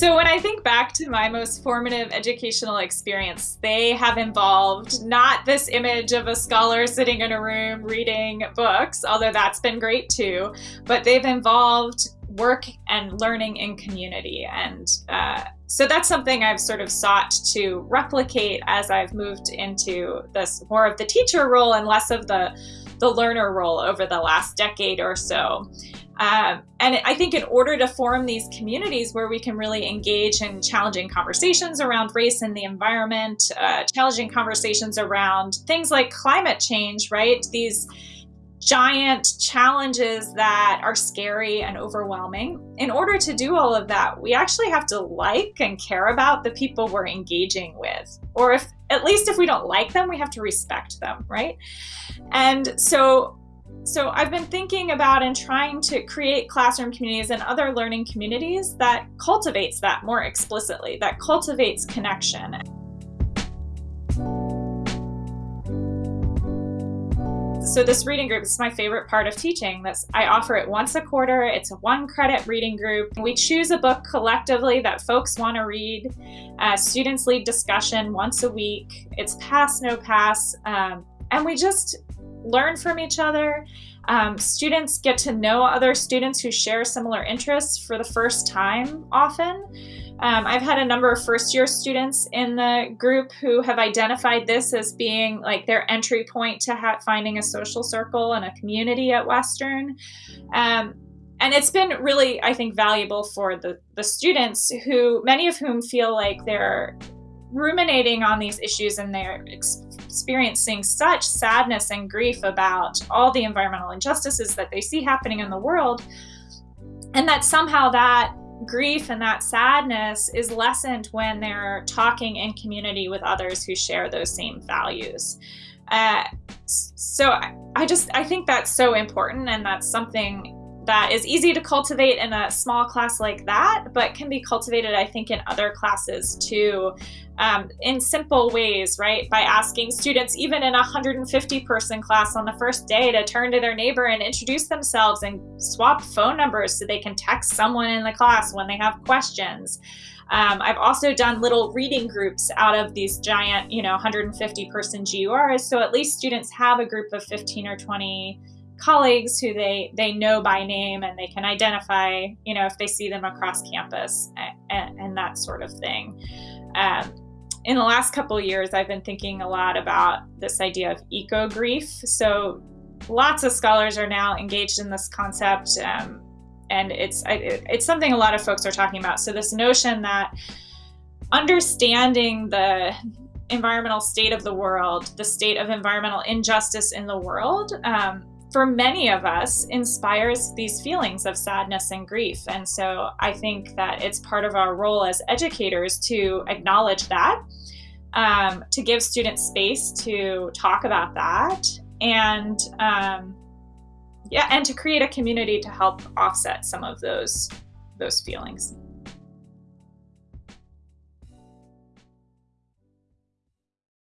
So when I think back to my most formative educational experience, they have involved not this image of a scholar sitting in a room reading books, although that's been great too, but they've involved work and learning in community. And uh, so that's something I've sort of sought to replicate as I've moved into this more of the teacher role and less of the the learner role over the last decade or so. Um, and I think in order to form these communities where we can really engage in challenging conversations around race and the environment, uh, challenging conversations around things like climate change, right? These giant challenges that are scary and overwhelming. In order to do all of that, we actually have to like and care about the people we're engaging with. Or if at least if we don't like them, we have to respect them, right? And so so I've been thinking about and trying to create classroom communities and other learning communities that cultivates that more explicitly, that cultivates connection. So this reading group is my favorite part of teaching. This I offer it once a quarter. It's a one credit reading group. We choose a book collectively that folks want to read. Uh, students lead discussion once a week. It's pass, no pass. Um, and we just learn from each other. Um, students get to know other students who share similar interests for the first time often. Um, I've had a number of first year students in the group who have identified this as being like their entry point to finding a social circle and a community at Western. Um, and it's been really, I think, valuable for the, the students who, many of whom feel like they're ruminating on these issues and they're experiencing such sadness and grief about all the environmental injustices that they see happening in the world and that somehow that grief and that sadness is lessened when they're talking in community with others who share those same values. Uh, so I just I think that's so important and that's something that is easy to cultivate in a small class like that, but can be cultivated, I think, in other classes too, um, in simple ways, right? By asking students, even in a 150 person class on the first day, to turn to their neighbor and introduce themselves and swap phone numbers so they can text someone in the class when they have questions. Um, I've also done little reading groups out of these giant, you know, 150 person GURs. So at least students have a group of 15 or 20 colleagues who they they know by name and they can identify you know if they see them across campus and, and that sort of thing. Um, in the last couple of years i've been thinking a lot about this idea of eco grief so lots of scholars are now engaged in this concept um, and it's it's something a lot of folks are talking about. So this notion that understanding the environmental state of the world, the state of environmental injustice in the world, um, for many of us inspires these feelings of sadness and grief. And so I think that it's part of our role as educators to acknowledge that, um, to give students space to talk about that, and um, yeah, and to create a community to help offset some of those those feelings.